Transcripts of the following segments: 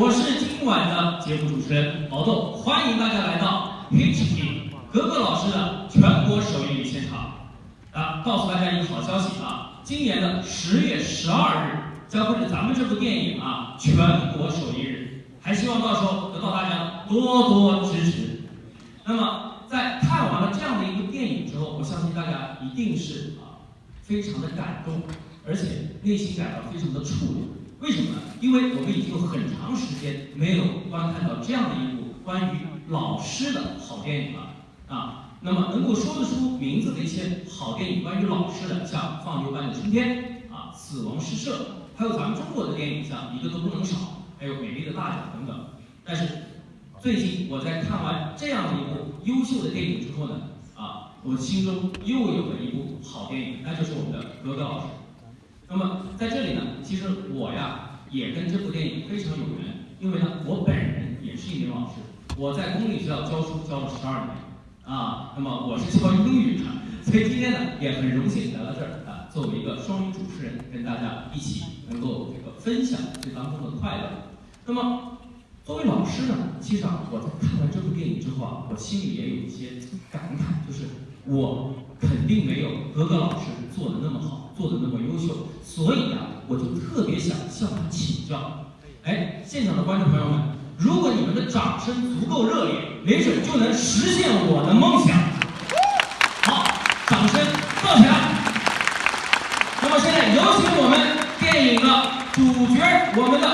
我是今晚的节目主持人毛豆，欢迎大家来到 HP 格格老师的全国首映礼现场。啊，告诉大家一个好消息啊，今年的十月十二日将会是咱们这部电影啊全国首映日，还希望到时候得到大家多多支持。那么在看完了这样的一部电影之后，我相信大家一定是啊非常的感动，而且内心感到非常的触动。为什么呢？因为我们已经很长时间没有观看到这样的一部关于老师的好电影了啊。那么能够说得出名字的一些好电影，关于老师的，像《放牛班的春天》啊，《死亡诗社》，还有咱们中国的电影，像《一个都不能少》，还有《美丽的大脚》等等。但是最近我在看完这样的一部优秀的电影之后呢，啊，我心中又有了一部好电影，那就是我们的格格老师。那么在这里呢，其实我呀也跟这部电影非常有缘，因为呢我本人也是一名老师，我在公立学校教书教了十二年。啊，那么我是教英语的，所以今天呢也很荣幸来到这儿啊，作为一个双语主持人，跟大家一起能够这个分享这当中的快乐。那么作为老师呢，其实啊我在看完这部电影之后啊，我心里也有一些感慨，就是我肯定没有格格老师做的那么好，做的那么优秀，所以啊我就特别想向他请教。哎，现场的观众朋友们。如果你们的掌声足够热烈，没准就能实现我的梦想。好，掌声放起来。那么现在有请我们电影的主角，我们的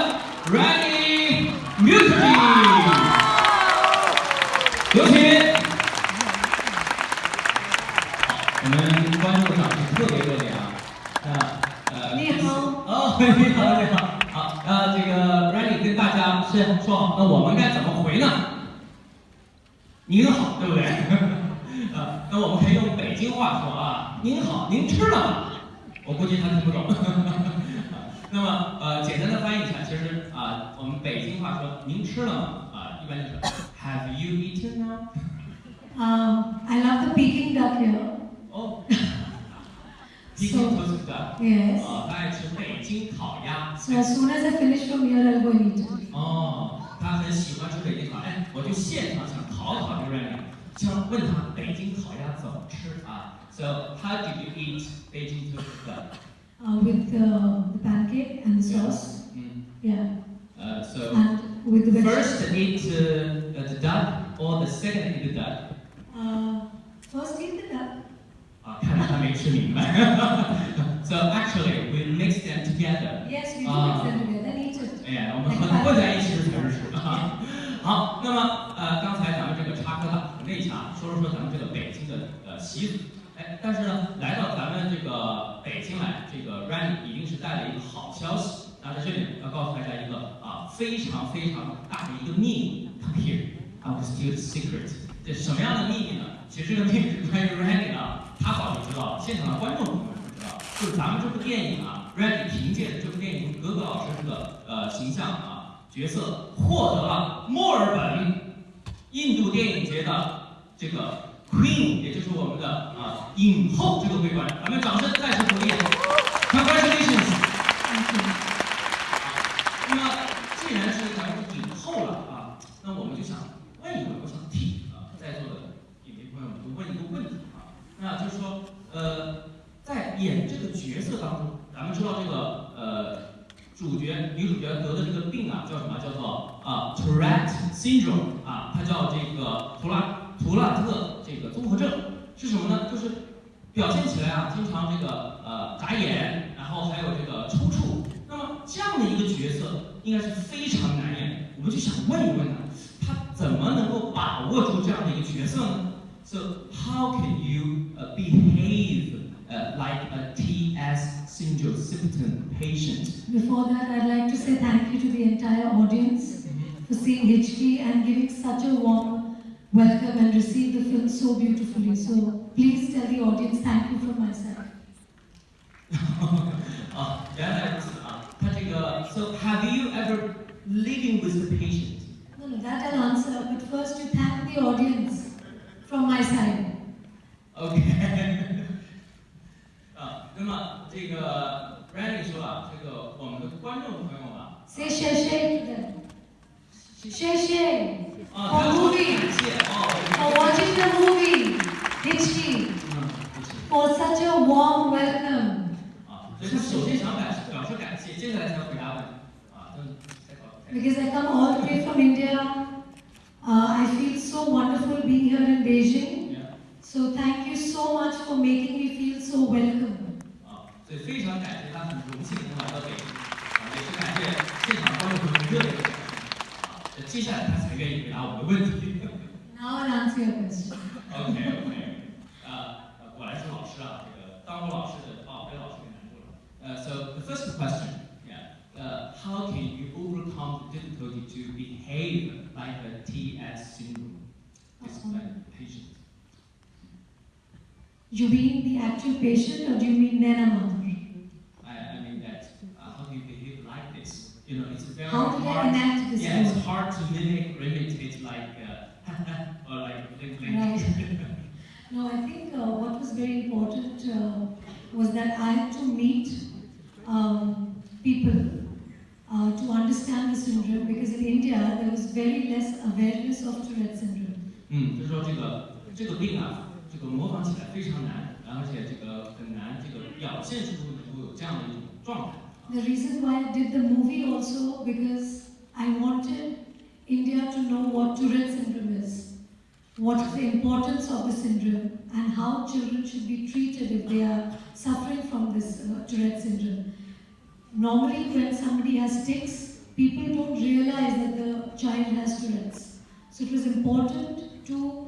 Ready Music，有请。好，我们观众的掌声特别热烈啊！啊，呃，你好。哦，你好，你好。好，呃，这个。跟大家是说好，那我们该怎么回呢？您好，对不对？呃，那我们可以用北京话说啊，您好，您吃了吗？我估计他听不懂。那么呃，简单的翻译一下，其实啊，我们北京话说您吃了吗？啊，一般就是 Have you eaten now？啊，I love the Peking duck here。哦。Peking toasted duck。Yes。啊，他爱吃北京烤鸭。So as soon as I finish from here, I'll go and eat 哦，他很喜欢吃北京烤鸭。哎，我就现场想考考这个Randy，想问他北京烤鸭怎么吃啊？So how did you eat Beijing toasted duck? Uh, with the, the pancake and the sauce. Mm. Yeah. Uh, so and with the first eat uh, the duck or the second eat the duck? Uh, first eat the duck. 啊，看来他没吃明白。so actually we mix them together. Yes, we do mix them together. Eat it. 哎呀，我们混混在一起才是吃啊。好，那么呃，刚才咱们这个插科打诨 了一下，说了说咱们这个北京的呃习俗。哎，但是呢，来到咱们这个北京来，这个 Randy 一定是带了一个好消息。那在这里要告诉大家一个啊非常非常大的一个秘密。Come here, I will steal the secret. 这什么样的秘密呢？其实这个秘密是关于 Randy 啊。他早就知道了，现场的观众朋友们不知道，就是咱们这部电影啊，Randy 凭借着这部电影格格老师这个呃形象啊角色，获得了墨尔本印度电影节的这个 Queen，也就是我们的啊影后这个桂冠，咱们掌声再次鼓励，Congratulations！那么既然是咱们影后了啊，那我们就想问一问，我想替啊在座的影迷朋友们就问一个问题啊。那就是说，呃，在演这个角色当中，咱们知道这个呃主角女主角得的这个病啊，叫什么？叫做啊 Tourette syndrome 啊，它叫这个图拉图拉特这个综合症，是什么呢？就是表现起来啊，经常这个呃眨眼，然后还有这个抽搐。那么这样的一个角色应该是非常难演，我们就想问一问他，他怎么能够把握住这样的一个角色呢？So how can you uh, behave uh, like a TS patient. Before that, I'd like to say thank you to the entire audience for seeing HD and giving such a warm welcome and receive the film so beautifully. So please tell the audience thank you from myself. uh, that is uh. So have you ever living with the patient? No, no, that I'll answer. But first, you thank the audience from my side. Okay. 那么这个 Randy 说啊，这个我们的观众朋友啊，谢谢谢谢 Sheshe 啊， for 他说 moving, 感谢哦， for watching the movie, Hichki, 嗯，不是 for such a warm welcome. 啊，所以他首先想表示表示感谢，接下来才回答问题啊，嗯，再考。 Because I come all the way from India, uh, I feel so wonderful being here in Beijing. Yeah. So thank you so much for making me feel so welcome. 啊，所以非常感谢他，很荣幸能来到北京，啊，也是感谢现场观众朋友们热烈的掌声啊，那接下来他才愿意回答我们的问题。 Now I'll answer your question. OK OK，呃，呃果然是老师啊，这个当过老师的哦，被老师给难住了。呃，so the first question, yeah, uh, how can you overcome the difficulty to behave like a TS syndrome? This is like a patient. You mean the actual patient or do you mean Nana mother? I, I mean that uh, how do you behave like this? You know, it's very How did I hard. enact this Yeah, it's role? hard to mimic, imitate like uh, or like blink blink. Right. No, I think uh, what was very important uh, was that I had to meet um, people uh, to understand the syndrome because in India there was very less awareness of Tourette syndrome. 嗯，就是说这个这个病啊， 这个模仿起来非常难，而且这个很难这个表现出能够有这样的一种状态。 The reason why I did the movie also because I wanted India to know what Tourette syndrome is, what is the importance of the syndrome, and how children should be treated if they are suffering from this uh, Tourette syndrome. Normally, when somebody has tics, people don't realize that the child has Tourette's. So it was important to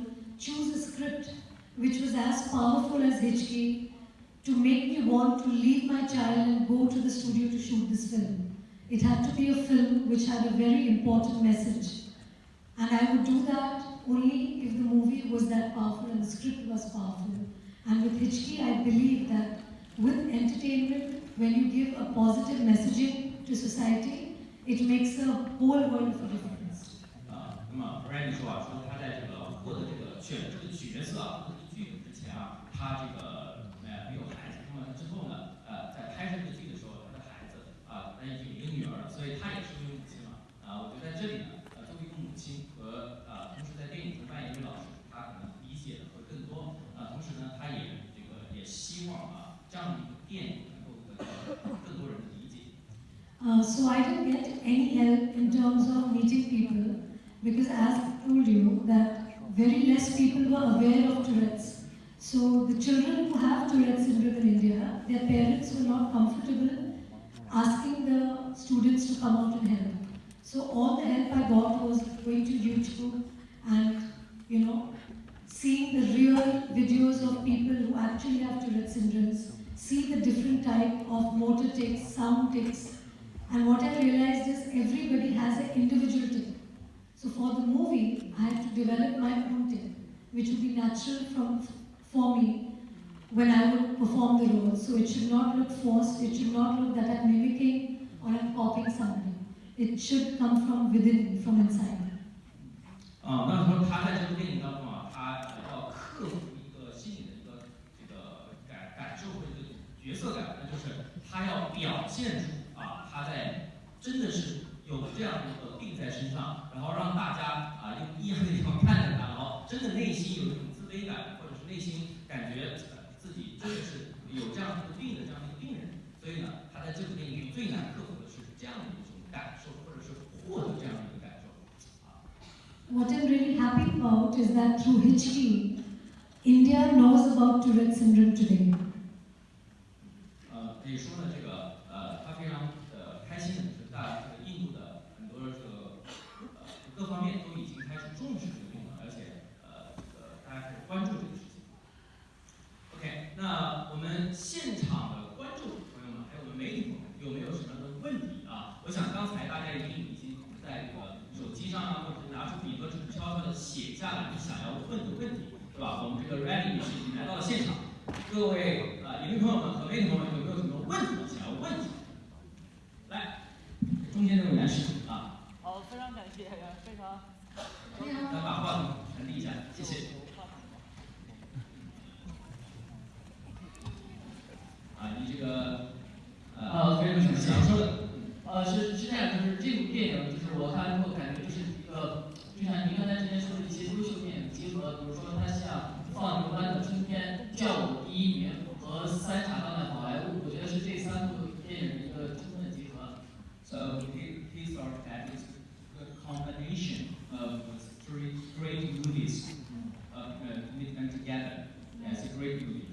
choose a script which was as powerful as Hitchki to make me want to leave my child and go to the studio to shoot this film. It had to be a film which had a very important message. And I would do that only if the movie was that powerful and the script was powerful. And with Hitchki, I believe that with entertainment, when you give a positive messaging to society, it makes a whole world of a difference. 啊，那么 Randy 说啊，说他在这个获得这个 选这个角色啊，获得剧本之前啊，他这个呃没有孩子，那么之后呢，呃，在拍摄这个剧的时候，他的孩子啊，他已经有一个女儿了，所以他也是一位母亲了。啊，我觉得在这里呢，作为一个母亲和呃，同时在电影中扮演一位老师，他可能理解的会更多。啊，同时呢，他也这个也希望啊，这样的一个电影能够得到更多人的理解。Uh, so I don't get any help in terms of meeting people because as told you that very less people were aware of Tourette's. So the children who have Tourette's syndrome in India, their parents were not comfortable asking the students to come out and help. So all the help I got was going to YouTube and you know seeing the real videos of people who actually have Tourette's syndrome, see the different type of motor tics, sound tics, and what I realized is everybody has an individual tic. So for the movie, I had to develop my own tic, which would be natural from for me when I would perform the role. So it should not look forced. It should not look that I'm mimicking or I'm copying somebody. It should come from within, from inside. 啊，那说他在这部电影当中啊，他要克服一个心理的一个这个感感受或者一个角色感，那就是他要表现出啊，他在真的是 有这样的一个病在身上，然后让大家啊用异样的地方看着他，然后真的内心有一种自卑感，或者是内心感觉呃自己真的是有这样一个病的这样一个病人，所以呢，他在这部电影里最难克服的是这样的一种感受，或者是获得这样的一个感受。What I'm really happy about is that through H. T. India knows about Tourette syndrome today. 呃，可以说呢，这个呃，他非常呃开心的是，大这个印度的很多这个呃各方面都已经开始重视这个病了，而且呃呃大家开始关注这个事情。OK，那我们现场的观众朋友们，还有我们媒体朋友们，有没有什么样的问题啊？我想刚才大家一定已经在这个手机上啊，或者是拿出笔和下来你想要问的问题，对吧？我们这个 Randy 女士已经来到了现场，各位啊，影迷朋友们和媒体朋友们有没有什么问题想要问？来，中间这位男士啊。好，非常感谢，非常。来把话筒传递一下，谢谢。啊，你这个呃，有什么想说的。呃，是是这样，就是这部电影，就是我看完之后感觉就是一个，就像您刚才之前说的一些优秀电影集合，比如说它像《放牛班的春天》《叫我第一名》和《三傻大闹宝莱坞》，我觉得是这三部电影的一个充分的集合。So he he thought that is combination of three great movies, uh, meet them together. It's a great movie.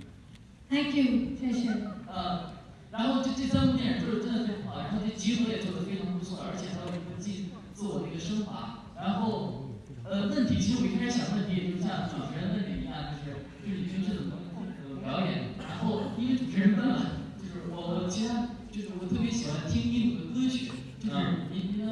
Thank you, 谢谢。呃。然后这这三部电影就是真的非常好，然后这集合也做得非常不错，而且还有一个自自我的一个升华。然后，呃，问题其实我一开始想问题，也就像主持人问的一样，就是就是你平时怎么呃表演？然后因为主持人问了，就是我我其他就是我特别喜欢听印度的歌曲，就是您您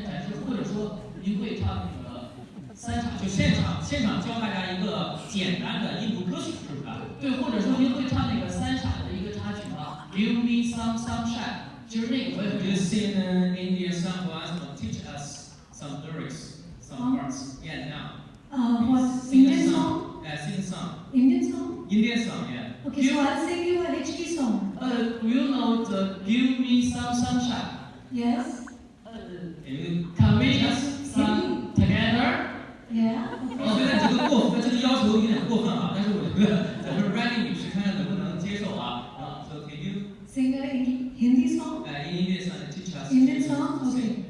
能方便展示，或者说您会唱那个三场？就现场现场教大家一个简单的印度歌曲，是不是？对，或者说您会唱那个三傻的一个插曲吗？Give me some sunshine，就是那个我也 You sing an Indian song for us, teach us some lyrics, some parts. Yeah, now. Uh, what Indian song? Yeah, sing a song. Indian song? Indian song, yeah. Okay, so I'll sing you a HT song. Uh, do you know the Give me some sunshine? Yes. Uh, can we just sing together? Yeah. 我觉得这个过，这个要求有点过分啊，但是我觉得咱们 Randy 女士看看能不能接受啊。Sing a Hindi song? Indian song? Okay.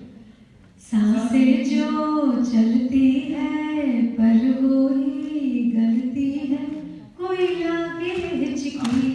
सांसें जो चलती है पर वो ही गलती है कोई लागे हिचकी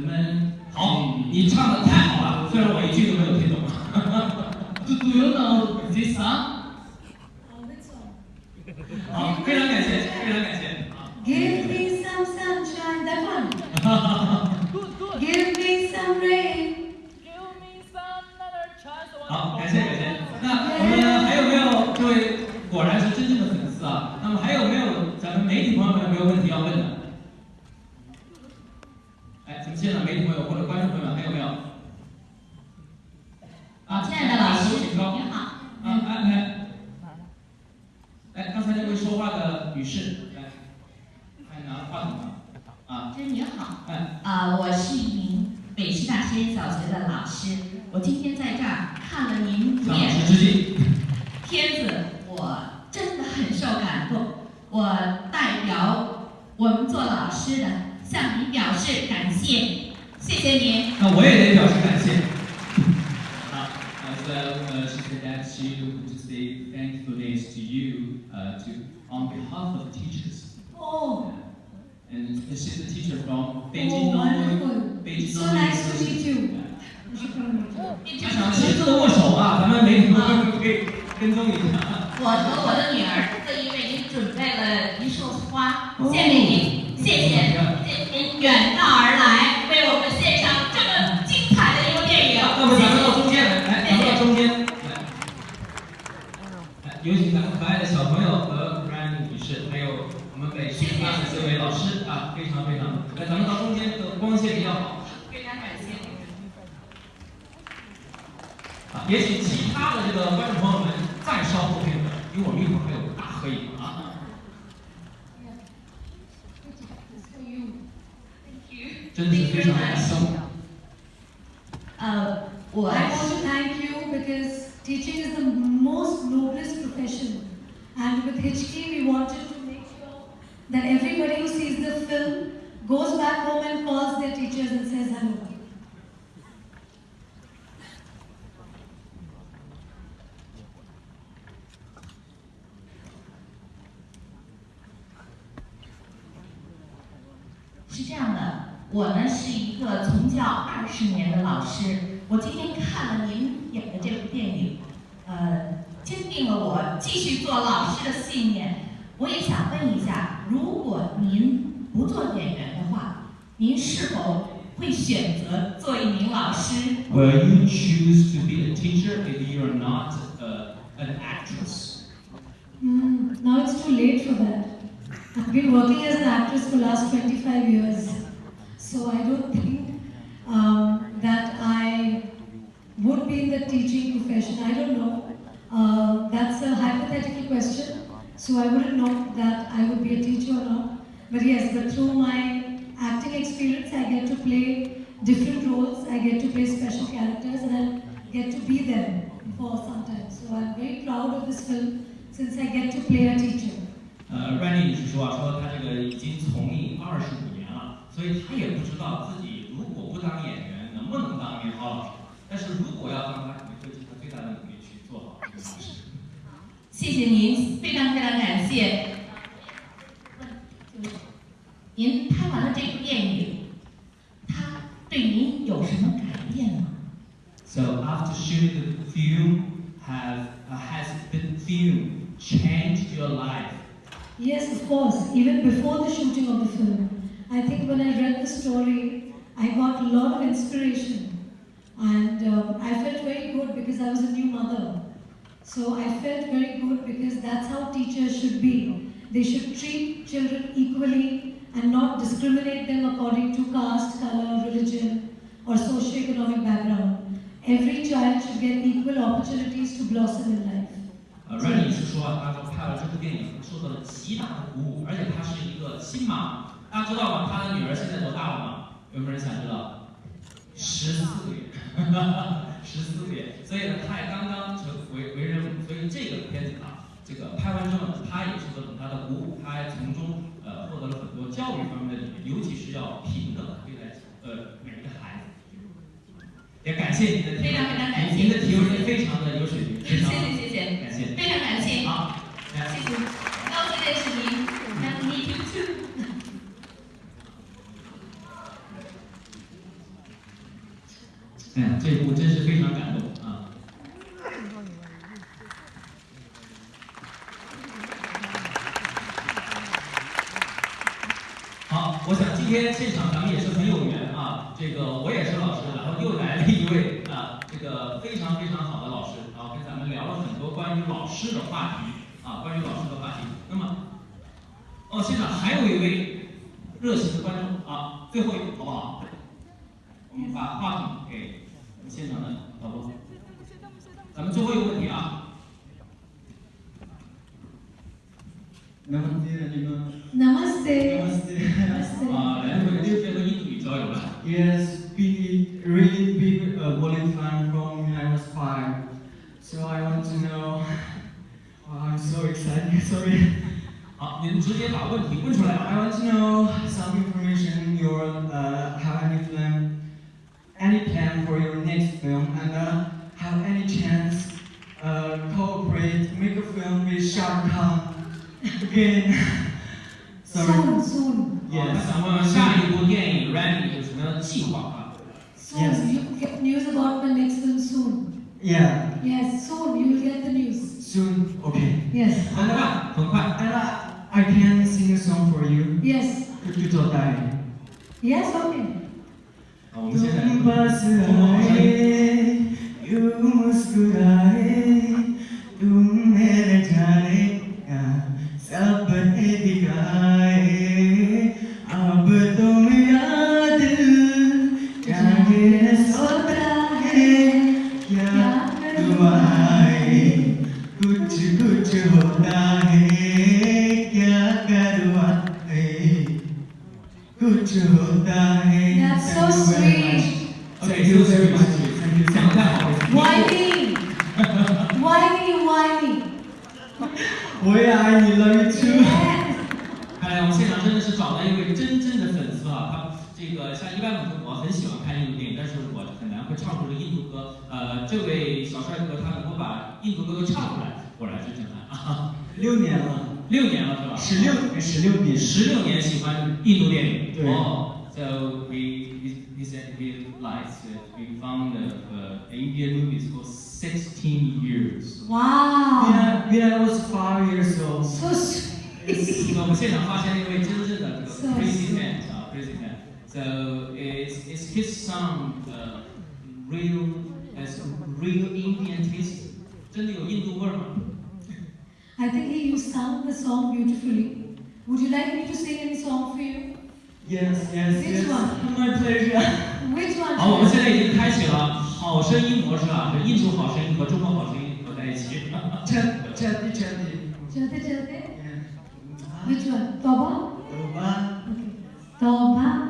助的门。好，你唱的太好了，虽然我一句都没有听懂。Do Do you know this song？好，非常感谢，非常感谢。Give me some sunshine, that one. Give me some rain. 好，感谢感谢。那我们还有没有这位果然是真正的粉丝啊？那么还有没有咱们媒体朋友们有没有问题要问的？哎，咱们现场媒体朋友或者观众朋友们还有没有？啊，亲爱的老师，你好。啊，来来。来，刚才那位说话的女士，来，还拿话筒吗？啊，先生您好，哎，啊，我是一名北师大实验小学的老师，我今天在这儿看了您向老师致敬。片子，我真的很受感动，我代表我们做老师的向您表示感谢，谢谢您。那我也得表示感谢。好，呃，so 呃，she said that she would say thankfulness to you, uh, to on behalf of the teachers. Oh. And she's a teacher from Beijing wonderful. Beijing So nice to meet you. 他想亲自握手啊，咱们媒体们可以跟踪一下。我和我的女儿特意为您准备了一束花，献给您，谢谢，谢谢您远道而来，为我们献上这么精彩的一部电影。那么咱们到中间来，来，咱们到中间来，来，有请咱们可爱的小朋友和 Ryan 女士，还有我们北师大的这位老师啊，非常非常，来，咱们到中间的光线比较好。非常感谢。啊，也请其他的这个观众朋友们再稍后片刻，因为我们一会儿还有大合影啊。真的是非常感动。呃，我 I want to thank you because teaching is the most noblest profession. And with HK, we wanted to make sure that everybody who sees the film goes back home and calls their teachers and says hello. 呃，坚定了我继续做老师的信念。我也想问一下，如果您不做演员的话，您是否会选择做一名老师？ Will you choose to be a teacher if you are not uh, an actress? Mm, now it's too late for that. I've been working as an actress for last 25 years, so I don't think um, that I would be in the teaching profession. I don't know. Uh, that's a hypothetical question, so I wouldn't know that I would be a teacher or not. But yes, but through my acting experience, I get to play different roles. I get to play special characters, and I get to be them for some time. So I'm very proud of this film since I get to play a teacher. 呃，Randy 女士说啊，说她这个已经从艺二十五年了，所以她也不知道自己 谢谢您，非常非常感谢。您拍完了这部电影，它对您有什么改变吗？ So after shooting the film, have uh, has the film changed your life? Yes, of course. Even before the shooting of the film, I think when I read the story, I got a lot of inspiration. And uh, I felt very good because I was a new mother. So I felt very good because that's how teachers should be. They should treat children equally and not discriminate them according to caste, color, religion, or socioeconomic background. Every child should get equal opportunities to blossom in life. 呃，Randy 女士说，她说拍了这部电影受到了极大的鼓舞，而且她是一个新妈。大家知道吗？她的女儿现在多大了吗？有没有人想知道？十四个月， 十四个月。所以呢，他也刚刚成为为人母，所以这个片子啊，这个拍完之后呢，她也受到了很大的鼓舞，他还从中呃获得了很多教育方面的理念，尤其是要平等对待呃每一个孩子。也感谢您的提问，非常非常感谢您的提问也非常的有水平，非谢常谢谢谢，感谢。非常感谢，好，谢谢，高兴认识您，Nice to meet you too。哎，这一幕真是非常感动啊！好，我想今天现场咱们也是很有缘啊，这个我也是老师，然后又来了一位啊，这个非常非常好的老师，然后跟咱们聊了很多关于老师的话题啊，关于老师的话题。那么，哦，现场还有一位热情的观众啊，最后一位好不好？我们把话筒给 我们现场的导播。咱们最后一个问题啊， Namaste, Rajima. Namaste. Namaste. Namaste. 啊，来回直接和印度语交流了。 yes, big, really big uh, bowling fan from when I was five. So I want to know. Wow, I'm so excited. Sorry. 好，您直接把问题问出来 I 吧。 want to know some information. Your uh, have any plan, any plan for your next film, and uh, have any chance uh, cooperate, make a film with Shah Rukh Khan again? Sorry. Soon, soon. 好，他想问问下一部电影 Randy 有什么样的计划啊？ Soon. Yes. You will get news about my next film soon. Yeah, Yes, soon you will get the news. soon. Okay. Yes. 很快，很快。 And I, I can sing a song for you. Yes. Could you do that? Yes, okay. Don't pass away, you must cry. 十六年，十六年喜欢印度电影。对哦，So we we we said we liked it. We found uh, Indian movies for 16 years. When Wow. I, when I was five years old, So sweet. 那我们现场发现了一位真正的这个 So president 啊，president。So is is his song uh, real as real Indian taste？真的有印度味儿吗？ I think he you sung the song beautifully. Would you like me to sing any song for you? yes, yes, Which one? my pleasure. Which one? 好，我们现在已经开启了好声音模式啊，这印度好声音和中国好声音合在一起。Chat, chatty, chatty. Chalte chalte. Yeah. Which one? Toba? Toba. Okay.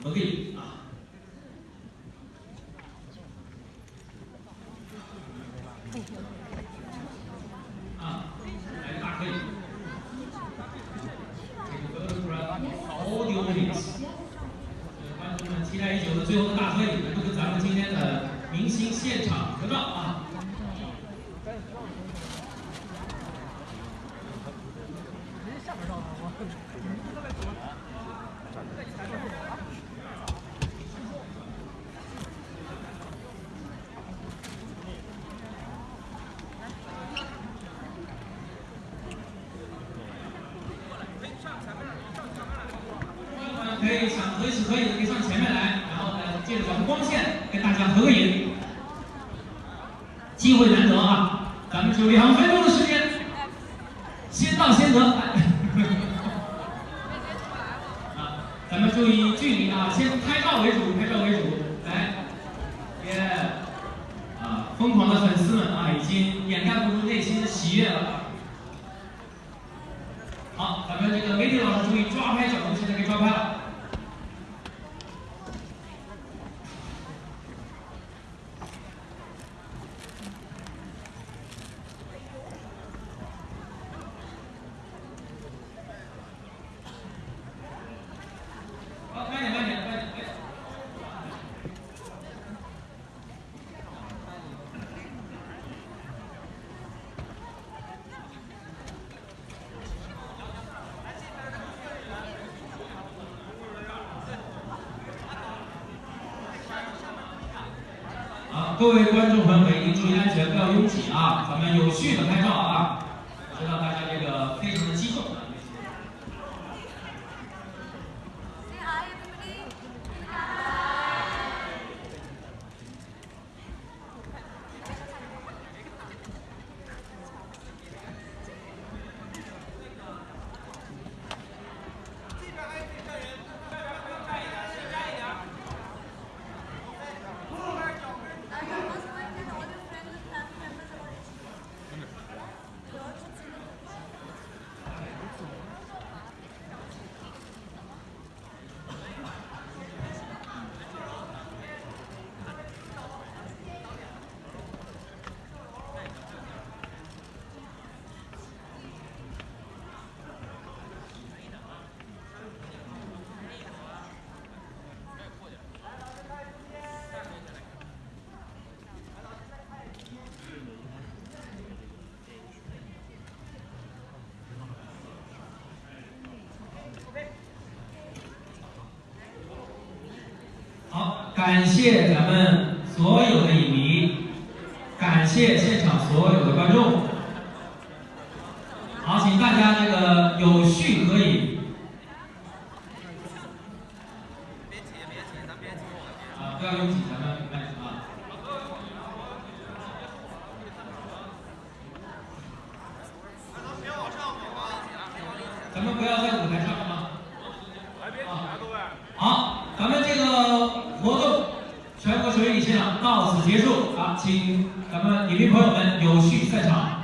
起来合个影啊。啊，来个大合影。Take a photograph of all the audience. 观众们期待已久的最后的大合影，就是咱们今天的明星现场合照啊。可以想合一起合影的可以上前面来，然后呢，借着咱们光线跟大家合个影。机会难得啊，咱们只有两分钟的时间，先到先得。啊，咱们注意距离啊，先拍照为主，拍照为主。来，耶！啊，疯狂的粉丝们啊，已经掩盖不住内心的喜悦了。好，咱们这个媒体老师注意抓拍角度，现在可以抓拍了。好，慢点，慢点，慢点。哎好，各位观众朋友们一定注意安全，不要拥挤啊！咱们有序的拍照啊！知道大家这个非常感谢咱们朋友们有序散场。